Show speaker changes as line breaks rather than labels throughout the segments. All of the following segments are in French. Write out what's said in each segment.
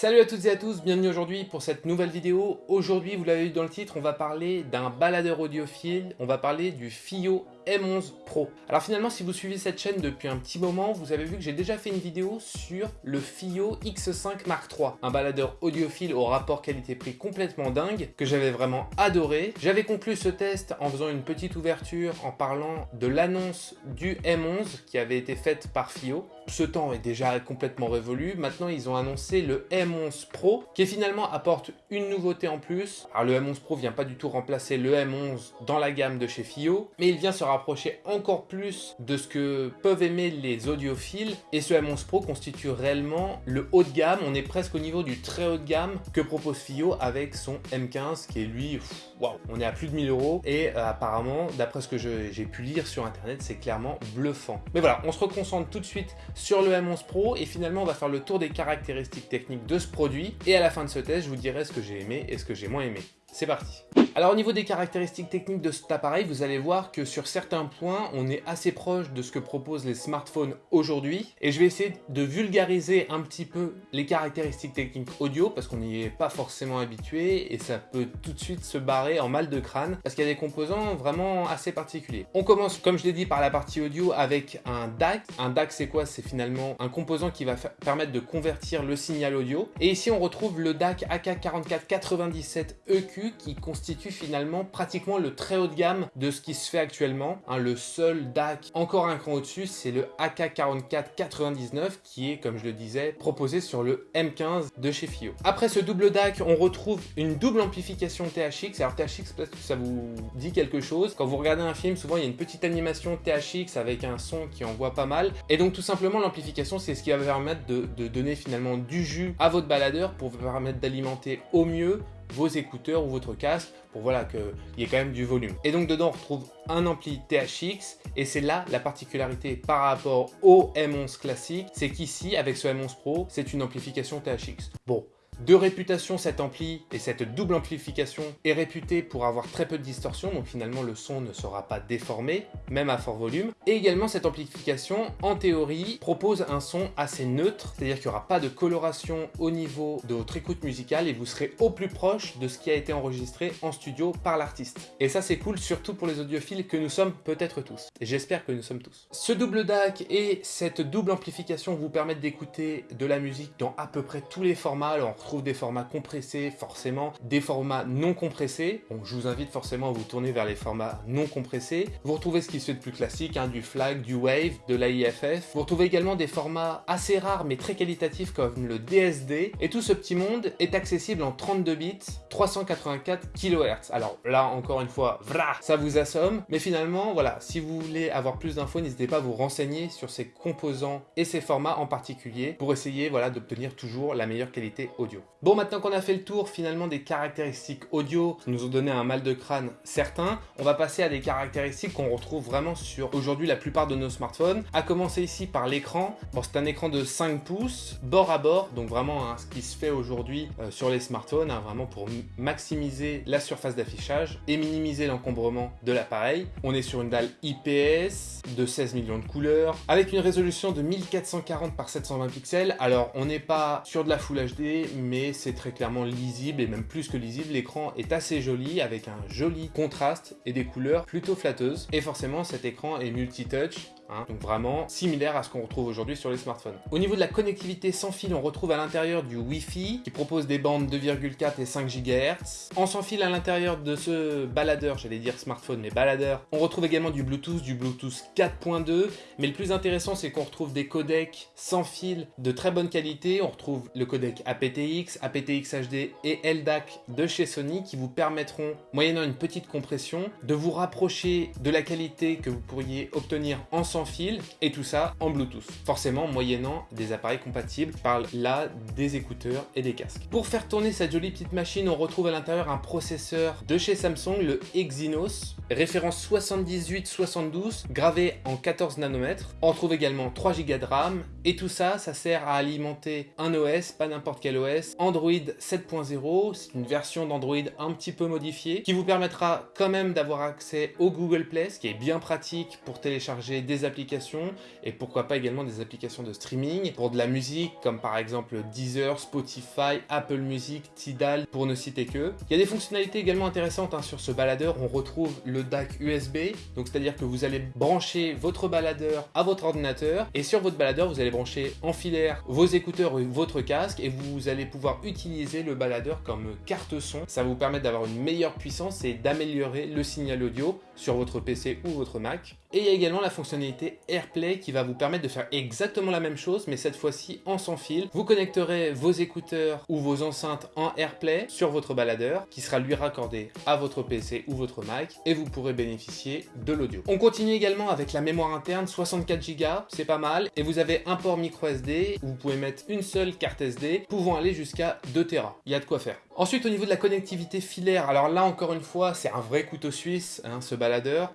Salut à toutes et à tous, bienvenue aujourd'hui pour cette nouvelle vidéo. Aujourd'hui, vous l'avez vu dans le titre, on va parler d'un baladeur audiophile, on va parler du FIO M11 Pro. Alors finalement, si vous suivez cette chaîne depuis un petit moment, vous avez vu que j'ai déjà fait une vidéo sur le FIO X5 Mark III, un baladeur audiophile au rapport qualité-prix complètement dingue, que j'avais vraiment adoré. J'avais conclu ce test en faisant une petite ouverture en parlant de l'annonce du M11 qui avait été faite par FIO. Ce temps est déjà complètement révolu, maintenant ils ont annoncé le M11 M11 Pro qui finalement apporte une nouveauté en plus. Alors le M11 Pro vient pas du tout remplacer le M11 dans la gamme de chez FIO, mais il vient se rapprocher encore plus de ce que peuvent aimer les audiophiles. Et ce M11 Pro constitue réellement le haut de gamme, on est presque au niveau du très haut de gamme que propose FIO avec son M15 qui est lui, waouh, on est à plus de 1000 euros. Et euh, apparemment d'après ce que j'ai pu lire sur internet c'est clairement bluffant. Mais voilà, on se reconcentre tout de suite sur le M11 Pro. Et finalement on va faire le tour des caractéristiques techniques de ce produit. Et à la fin de ce test je vous dirai ce que j'ai aimé et ce que j'ai moins aimé. C'est parti alors au niveau des caractéristiques techniques de cet appareil, vous allez voir que sur certains points, on est assez proche de ce que proposent les smartphones aujourd'hui. Et je vais essayer de vulgariser un petit peu les caractéristiques techniques audio parce qu'on n'y est pas forcément habitué et ça peut tout de suite se barrer en mal de crâne parce qu'il y a des composants vraiment assez particuliers. On commence, comme je l'ai dit, par la partie audio avec un DAC. Un DAC, c'est quoi? C'est finalement un composant qui va permettre de convertir le signal audio. Et ici, on retrouve le DAC AK4497EQ qui constitue finalement pratiquement le très haut de gamme de ce qui se fait actuellement. Hein, le seul DAC encore un cran au-dessus, c'est le AK4499 qui est, comme je le disais, proposé sur le M15 de chez FIO. Après ce double DAC, on retrouve une double amplification THX. Alors THX, que ça vous dit quelque chose. Quand vous regardez un film, souvent il y a une petite animation THX avec un son qui envoie pas mal. Et donc tout simplement, l'amplification, c'est ce qui va permettre de, de donner finalement du jus à votre baladeur pour vous permettre d'alimenter au mieux vos écouteurs ou votre casque pour voilà qu'il y ait quand même du volume. Et donc dedans on retrouve un ampli THX et c'est là la particularité par rapport au M11 classique, c'est qu'ici avec ce M11 Pro c'est une amplification THX. Bon, de réputation, cet ampli et cette double amplification est réputé pour avoir très peu de distorsion, donc finalement le son ne sera pas déformé, même à fort volume. Et également cette amplification, en théorie, propose un son assez neutre, c'est-à-dire qu'il n'y aura pas de coloration au niveau de votre écoute musicale et vous serez au plus proche de ce qui a été enregistré en studio par l'artiste. Et ça c'est cool, surtout pour les audiophiles que nous sommes peut-être tous. J'espère que nous sommes tous. Ce double DAC et cette double amplification vous permettent d'écouter de la musique dans à peu près tous les formats. Des formats compressés, forcément, des formats non compressés. Donc je vous invite forcément à vous tourner vers les formats non compressés. Vous retrouvez ce qui se fait de plus classique, hein, du FLAC, du WAVE, de l'AIFF. Vous retrouvez également des formats assez rares mais très qualitatifs comme le DSD. Et tout ce petit monde est accessible en 32 bits, 384 kHz. Alors là, encore une fois, ça vous assomme. Mais finalement, voilà, si vous voulez avoir plus d'infos, n'hésitez pas à vous renseigner sur ces composants et ces formats en particulier pour essayer voilà, d'obtenir toujours la meilleure qualité audio. Bon, maintenant qu'on a fait le tour finalement des caractéristiques audio qui nous ont donné un mal de crâne certain, on va passer à des caractéristiques qu'on retrouve vraiment sur aujourd'hui la plupart de nos smartphones. À commencer ici par l'écran. Bon, c'est un écran de 5 pouces, bord à bord, donc vraiment hein, ce qui se fait aujourd'hui euh, sur les smartphones, hein, vraiment pour maximiser la surface d'affichage et minimiser l'encombrement de l'appareil. On est sur une dalle IPS de 16 millions de couleurs, avec une résolution de 1440 par 720 pixels. Alors, on n'est pas sur de la Full HD, mais c'est très clairement lisible et même plus que lisible. L'écran est assez joli avec un joli contraste et des couleurs plutôt flatteuses. Et forcément, cet écran est multi-touch Hein. donc vraiment similaire à ce qu'on retrouve aujourd'hui sur les smartphones. Au niveau de la connectivité sans fil, on retrouve à l'intérieur du Wi-Fi qui propose des bandes 2,4 et 5 GHz. En sans fil à l'intérieur de ce baladeur, j'allais dire smartphone mais baladeur, on retrouve également du Bluetooth, du Bluetooth 4.2 mais le plus intéressant c'est qu'on retrouve des codecs sans fil de très bonne qualité. On retrouve le codec aptX, aptX HD et LDAC de chez Sony qui vous permettront, moyennant une petite compression, de vous rapprocher de la qualité que vous pourriez obtenir en sans fil et tout ça en Bluetooth. Forcément moyennant des appareils compatibles, par là des écouteurs et des casques. Pour faire tourner cette jolie petite machine, on retrouve à l'intérieur un processeur de chez Samsung, le Exynos référence 7872, gravé en 14 nanomètres. On retrouve également 3 Go de RAM, et tout ça, ça sert à alimenter un OS, pas n'importe quel OS, Android 7.0, c'est une version d'Android un petit peu modifiée, qui vous permettra quand même d'avoir accès au Google Play, ce qui est bien pratique pour télécharger des applications, et pourquoi pas également des applications de streaming, pour de la musique, comme par exemple Deezer, Spotify, Apple Music, Tidal, pour ne citer que. Il y a des fonctionnalités également intéressantes hein, sur ce baladeur, on retrouve le DAC USB, donc c'est-à-dire que vous allez brancher votre baladeur à votre ordinateur, et sur votre baladeur, vous allez brancher en filaire vos écouteurs ou votre casque, et vous allez pouvoir utiliser le baladeur comme carte son. Ça vous permettre d'avoir une meilleure puissance et d'améliorer le signal audio sur votre PC ou votre Mac. Et il y a également la fonctionnalité AirPlay qui va vous permettre de faire exactement la même chose, mais cette fois-ci en sans fil. Vous connecterez vos écouteurs ou vos enceintes en AirPlay sur votre baladeur, qui sera lui raccordé à votre PC ou votre Mac, et vous pourrez bénéficier de l'audio. On continue également avec la mémoire interne, 64 Go, c'est pas mal, et vous avez un port micro SD, où vous pouvez mettre une seule carte SD, pouvant aller jusqu'à 2 Tera. Il y a de quoi faire. Ensuite, au niveau de la connectivité filaire, alors là encore une fois, c'est un vrai couteau suisse, hein, ce baladeur.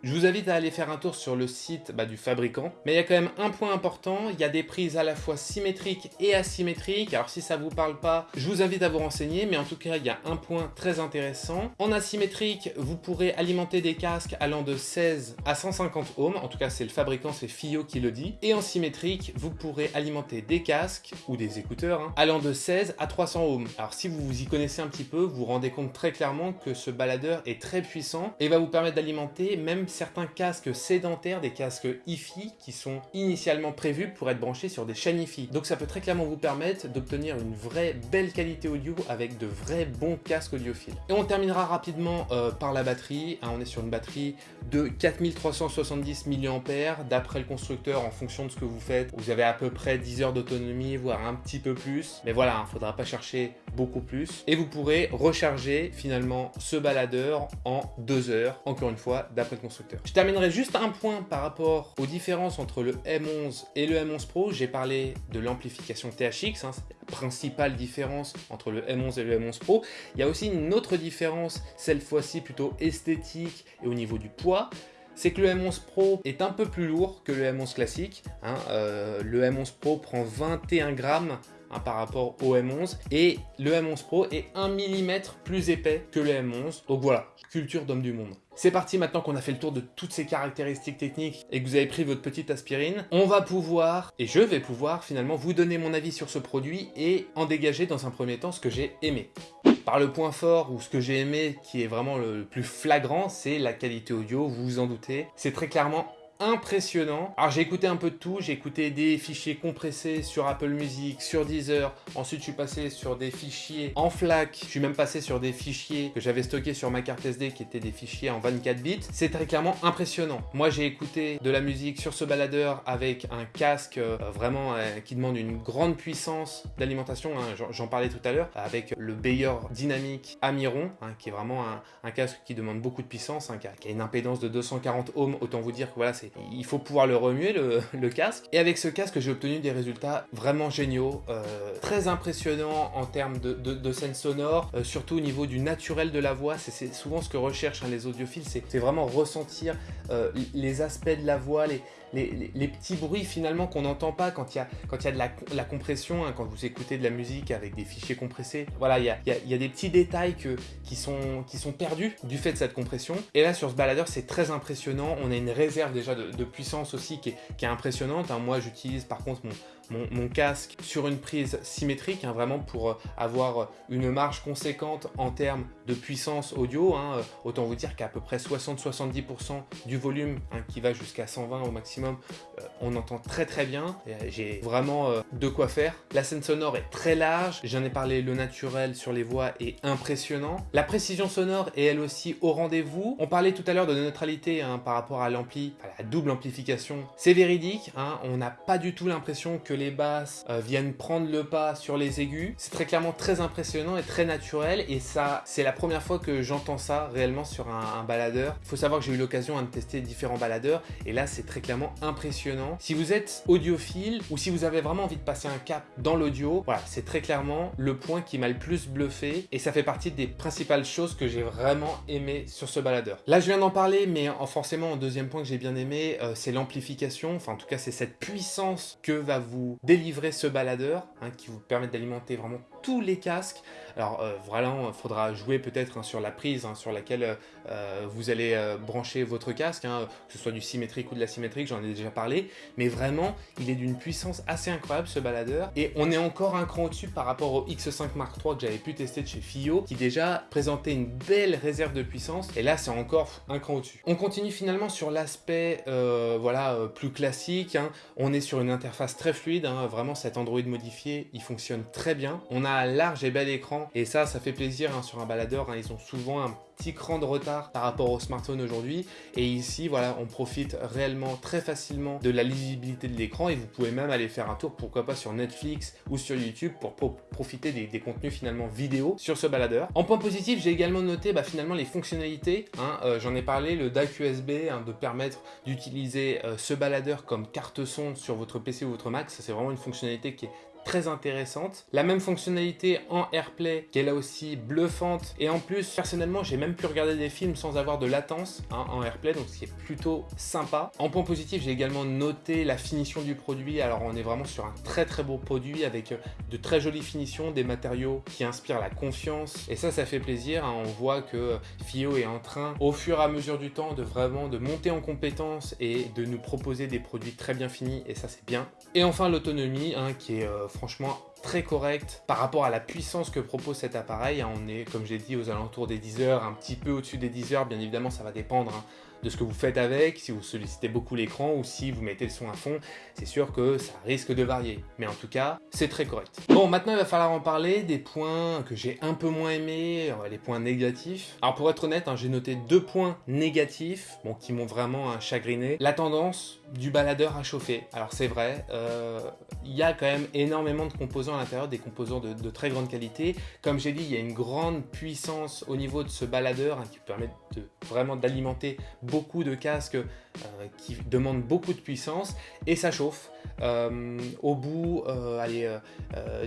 Je vous invite à aller faire un tour sur le site bah, du fabricant. Mais il y a quand même un point important, il y a des prises à la fois symétriques et asymétriques. Alors si ça vous parle pas, je vous invite à vous renseigner, mais en tout cas, il y a un point très intéressant. En asymétrique, vous pourrez alimenter des casques allant de 16 à 150 ohms. En tout cas, c'est le fabricant, c'est FIO qui le dit. Et en symétrique, vous pourrez alimenter des casques ou des écouteurs hein, allant de 16 à 300 ohms. Alors si vous vous y connaissez un peu, vous vous rendez compte très clairement que ce baladeur est très puissant et va vous permettre d'alimenter même certains casques sédentaires, des casques hi-fi qui sont initialement prévus pour être branchés sur des chaînes hi-fi. Donc ça peut très clairement vous permettre d'obtenir une vraie belle qualité audio avec de vrais bons casques audiophiles. Et on terminera rapidement euh, par la batterie. Hein, on est sur une batterie de 4370 mAh d'après le constructeur en fonction de ce que vous faites. Vous avez à peu près 10 heures d'autonomie, voire un petit peu plus. Mais voilà, il hein, ne faudra pas chercher beaucoup plus. Et vous pourrez recharger finalement ce baladeur en deux heures, encore une fois, d'après le constructeur. Je terminerai juste un point par rapport aux différences entre le M11 et le M11 Pro. J'ai parlé de l'amplification THX, hein, c'est la principale différence entre le M11 et le M11 Pro. Il y a aussi une autre différence, cette fois-ci plutôt esthétique et au niveau du poids c'est que le M11 Pro est un peu plus lourd que le M11 classique. Hein. Euh, le M11 Pro prend 21 grammes Hein, par rapport au M11 et le M11 Pro est 1 mm plus épais que le M11 donc voilà, culture d'homme du monde. C'est parti maintenant qu'on a fait le tour de toutes ces caractéristiques techniques et que vous avez pris votre petite aspirine, on va pouvoir, et je vais pouvoir finalement vous donner mon avis sur ce produit et en dégager dans un premier temps ce que j'ai aimé. Par le point fort ou ce que j'ai aimé qui est vraiment le plus flagrant, c'est la qualité audio, vous vous en doutez. C'est très clairement impressionnant. Alors j'ai écouté un peu de tout, j'ai écouté des fichiers compressés sur Apple Music, sur Deezer, ensuite je suis passé sur des fichiers en FLAC, je suis même passé sur des fichiers que j'avais stockés sur ma carte SD qui étaient des fichiers en 24 bits. C'est très clairement impressionnant. Moi j'ai écouté de la musique sur ce baladeur avec un casque euh, vraiment euh, qui demande une grande puissance d'alimentation, hein, j'en parlais tout à l'heure, avec le Bayer Dynamic Amiron, hein, qui est vraiment un, casque qui demande beaucoup de puissance, hein, qui, a, qui, a, une impédance de 240 ohms, autant vous dire que voilà, c'est il faut pouvoir le remuer, le, casque. Et avec ce casque, j'ai obtenu des résultats vraiment géniaux, euh, très impressionnants en termes de, scène sonore, euh, surtout au niveau du naturel de la voix. C'est souvent ce que recherchent hein, les audiophiles, c'est vraiment ressentir euh, les aspects de la voix, les, les, petits bruits finalement qu'on n'entend pas quand il y a, quand y a de la, compression, hein, quand vous écoutez de la musique avec des fichiers compressés. Voilà, il y a, y a, des petits détails que, qui, sont, qui sont perdus du fait de cette compression. Et là, sur ce baladeur, c'est très impressionnant. On a une réserve déjà de, puissance aussi qui est, qui est impressionnante. Hein. Moi, j'utilise par contre mon, mon, casque sur une prise symétrique, hein, vraiment pour euh, avoir une marge conséquente en termes de puissance audio. Hein, euh, autant vous dire qu'à peu près 60-70% du volume hein, qui va jusqu'à 120 au maximum, euh, on entend très très bien. J'ai vraiment de quoi faire. La scène sonore est très large, j'en ai parlé, le naturel sur les voix est impressionnant. La précision sonore est elle aussi au rendez-vous. On parlait tout à l'heure de neutralité par rapport à l'ampli, à la double amplification. C'est véridique, on n'a pas du tout l'impression que les basses euh, viennent prendre le pas sur les aigus. C'est très clairement très impressionnant et très naturel et ça, c'est la première fois que j'entends ça réellement sur un, baladeur. Il faut savoir que j'ai eu l'occasion de tester différents baladeurs et là, c'est très clairement impressionnant. Si vous êtes audiophile ou si vous avez vraiment envie de passer un cap dans l'audio, voilà, c'est très clairement le point qui m'a le plus bluffé et ça fait partie des principales choses que j'ai vraiment aimé sur ce baladeur. Là, je viens d'en parler, mais forcément, en deuxième point que j'ai bien aimé, euh, c'est l'amplification. Enfin, en tout cas, c'est cette puissance que va vous délivrer ce baladeur, hein, qui vous permet d'alimenter vraiment tous les casques. Alors euh, voilà, il faudra jouer peut-être hein, sur la prise hein, sur laquelle euh, vous allez brancher votre casque, que ce soit du symétrique ou de l'asymétrique, j'en ai déjà parlé. Mais vraiment, il est d'une puissance assez incroyable ce baladeur. Et on est encore un cran au-dessus par rapport au X5 Mark III que j'avais pu tester de chez FIO, qui déjà présentait une belle réserve de puissance. Et là, c'est encore un cran au-dessus. On continue finalement sur l'aspect voilà, plus classique. Hein. On est sur une interface très fluide, hein. vraiment cet Android modifié, il fonctionne très bien. On a un large et bel écran, et ça, ça fait plaisir hein, sur un baladeur. Ils ont souvent un petit cran de retard par rapport au smartphone aujourd'hui. Et ici, voilà, on profite réellement très facilement de la lisibilité de l'écran et vous pouvez même aller faire un tour, pourquoi pas sur Netflix ou sur YouTube pour profiter des, contenus finalement vidéo sur ce baladeur. En point positif, j'ai également noté bah, finalement les fonctionnalités. Hein, euh, j'en ai parlé, le DAC USB, hein, de permettre d'utiliser euh, ce baladeur comme carte son sur votre PC ou votre Mac. C'est vraiment une fonctionnalité qui est très intéressante. La même fonctionnalité en AirPlay qui est là aussi bluffante. Et en plus, personnellement, j'ai même pu regarder des films sans avoir de latence hein, en AirPlay, donc ce qui est plutôt sympa. En point positif, j'ai également noté la finition du produit. Alors on est vraiment sur un très très beau produit avec euh, de très jolies finitions, des matériaux qui inspirent la confiance. Et ça, ça fait plaisir. Hein. On voit que FIO est en train, au fur et à mesure du temps, de vraiment de monter en compétences et de nous proposer des produits très bien finis. Et ça, c'est bien. Et enfin, l'autonomie hein, qui est euh, franchement très correct par rapport à la puissance que propose cet appareil. Hein, on est, comme j'ai dit, aux alentours des 10 heures, un petit peu au-dessus des 10 heures. Bien évidemment, ça va dépendre hein, de ce que vous faites avec, si vous sollicitez beaucoup l'écran ou si vous mettez le son à fond. C'est sûr que ça risque de varier. Mais en tout cas, c'est très correct. Bon, maintenant, il va falloir en parler des points que j'ai un peu moins aimés, les points négatifs. Alors, pour être honnête, hein, j'ai noté deux points négatifs, bon, qui m'ont vraiment chagriné. La tendance du baladeur à chauffer. Alors c'est vrai, euh, il y a quand même énormément de composants à l'intérieur, des composants de, très grande qualité. Comme j'ai dit, il y a une grande puissance au niveau de ce baladeur hein, qui permet vraiment d'alimenter beaucoup de casques euh, qui demandent beaucoup de puissance et ça chauffe. Euh, au bout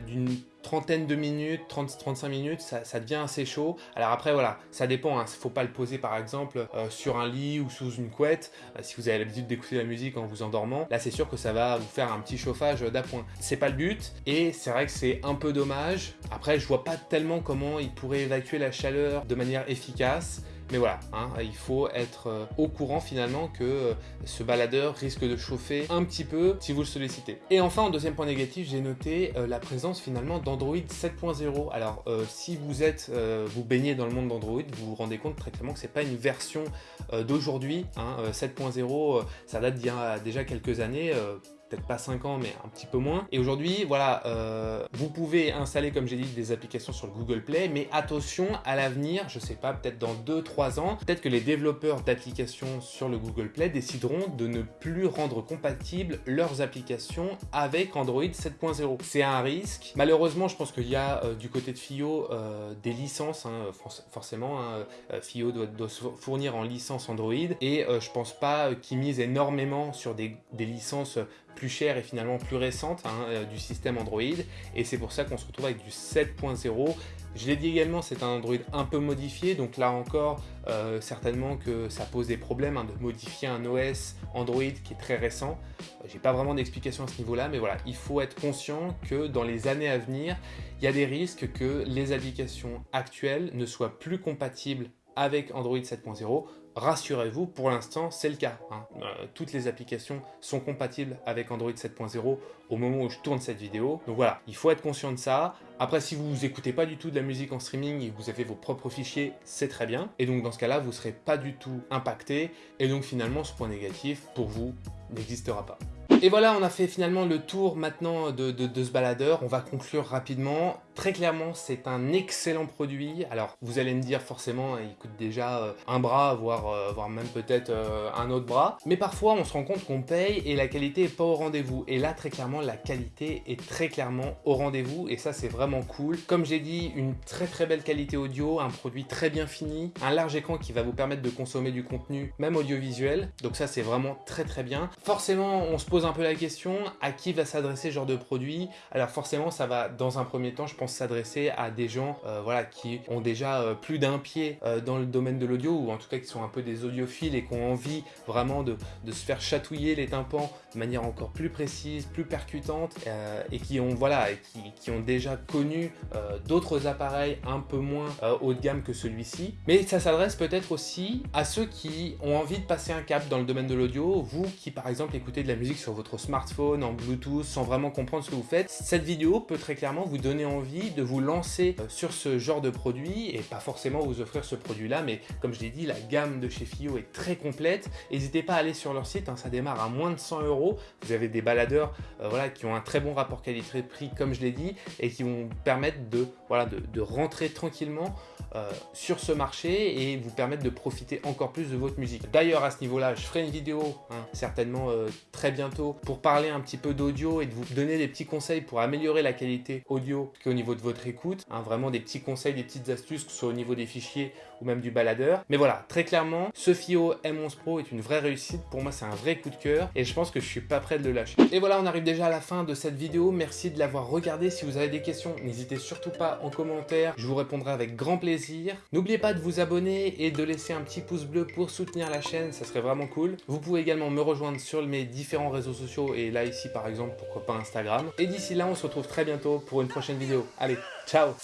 d'une trentaine de minutes, 30-35 minutes, ça, devient assez chaud. Alors après, voilà, ça dépend. Il hein. ne faut pas le poser, par exemple, euh, sur un lit ou sous une couette. Euh, si vous avez l'habitude d'écouter la musique en vous endormant, là, c'est sûr que ça va vous faire un petit chauffage d'appoint. C'est pas le but. Et c'est vrai que c'est un peu dommage. Après, je vois pas tellement comment il pourrait évacuer la chaleur de manière efficace. Mais voilà, hein, il faut être euh, au courant finalement que euh, ce baladeur risque de chauffer un petit peu si vous le sollicitez. Et enfin, en deuxième point négatif, j'ai noté euh, la présence finalement d'Android 7.0. Alors, si vous êtes, vous baignez dans le monde d'Android, vous vous rendez compte très clairement que c'est pas une version d'aujourd'hui. 7.0, hein, ça date d'il y a déjà quelques années peut-être pas 5 ans, mais un petit peu moins. Et aujourd'hui, voilà, euh, vous pouvez installer, comme j'ai dit, des applications sur le Google Play, mais attention, à l'avenir, je sais pas, peut-être dans 2-3 ans, peut-être que les développeurs d'applications sur le Google Play décideront de ne plus rendre compatibles leurs applications avec Android 7.0. C'est un risque. Malheureusement, je pense qu'il y a euh, du côté de FIO euh, des licences, hein, forcément, hein, FIO doit, se fournir en licence Android, et je pense pas qu'ils misent énormément sur des licences plus chère et finalement plus récente hein, euh, du système Android. Et c'est pour ça qu'on se retrouve avec du 7.0. Je l'ai dit également, c'est un Android un peu modifié, donc là encore, euh, certainement que ça pose des problèmes hein, de modifier un OS Android qui est très récent. Euh, j'ai pas vraiment d'explication à ce niveau-là, mais voilà, il faut être conscient que dans les années à venir, il y a des risques que les applications actuelles ne soient plus compatibles avec Android 7.0 Rassurez-vous, pour l'instant, c'est le cas. Hein. Euh, toutes les applications sont compatibles avec Android 7.0 au moment où je tourne cette vidéo. Donc voilà, il faut être conscient de ça. Après, si vous n'écoutez pas du tout de la musique en streaming et que vous avez vos propres fichiers, c'est très bien. Et donc dans ce cas-là, vous ne serez pas du tout impacté. Et donc finalement, ce point négatif, pour vous, n'existera pas. Et voilà, on a fait finalement le tour maintenant de ce baladeur. On va conclure rapidement. Très clairement, c'est un excellent produit. Alors, vous allez me dire forcément, il coûte déjà euh, un bras, voire, euh, voire même peut-être euh, un autre bras. Mais parfois, on se rend compte qu'on paye et la qualité est pas au rendez-vous. Et là, très clairement, la qualité est très clairement au rendez-vous. Et ça, c'est vraiment cool. Comme j'ai dit, une très très belle qualité audio, un produit très bien fini, un large écran qui va vous permettre de consommer du contenu, même audiovisuel. Donc ça, c'est vraiment très très bien. Forcément, on se pose un peu la question, à qui va s'adresser ce genre de produit? Alors forcément, ça va, dans un premier temps, je pense s'adresser à des gens euh, voilà, qui ont déjà euh, plus d'un pied euh, dans le domaine de l'audio, ou en tout cas qui sont un peu des audiophiles et qui ont envie vraiment de, de se faire chatouiller les tympans de manière encore plus précise, plus percutante, et qui ont, voilà, qui, qui ont déjà connu d'autres appareils un peu moins haut de gamme que celui-ci. Mais ça s'adresse peut-être aussi à ceux qui ont envie de passer un cap dans le domaine de l'audio, vous qui par exemple écoutez de la musique sur votre smartphone, en Bluetooth, sans vraiment comprendre ce que vous faites, cette vidéo peut très clairement vous donner envie de vous lancer euh, sur ce genre de produit et pas forcément vous offrir ce produit là mais comme je l'ai dit la gamme de chez FIO est très complète n'hésitez pas à aller sur leur site hein, ça démarre à moins de 100 euros vous avez des baladeurs euh, voilà, qui ont un très bon rapport qualité-prix comme je l'ai dit et qui vont permettre de, voilà, de, rentrer tranquillement euh, sur ce marché et vous permettre de profiter encore plus de votre musique. D'ailleurs à ce niveau-là, je ferai une vidéo hein, certainement très bientôt pour parler un petit peu d'audio et de vous donner des petits conseils pour améliorer la qualité audio qu'au niveau de votre écoute, hein, vraiment des petits conseils, des petites astuces, que ce soit au niveau des fichiers ou même du baladeur. Mais voilà, très clairement, ce FIO M11 Pro est une vraie réussite. Pour moi, c'est un vrai coup de cœur et je pense que je suis pas prêt de le lâcher. Et voilà, on arrive déjà à la fin de cette vidéo. Merci de l'avoir regardé. Si vous avez des questions, n'hésitez surtout pas en commentaire. Je vous répondrai avec grand plaisir. N'oubliez pas de vous abonner et de laisser un petit pouce bleu pour soutenir la chaîne. Ça serait vraiment cool. Vous pouvez également me rejoindre sur mes différents réseaux sociaux et là ici par exemple, pourquoi pas Instagram. Et d'ici là, on se retrouve très bientôt pour une prochaine vidéo. Allez, ciao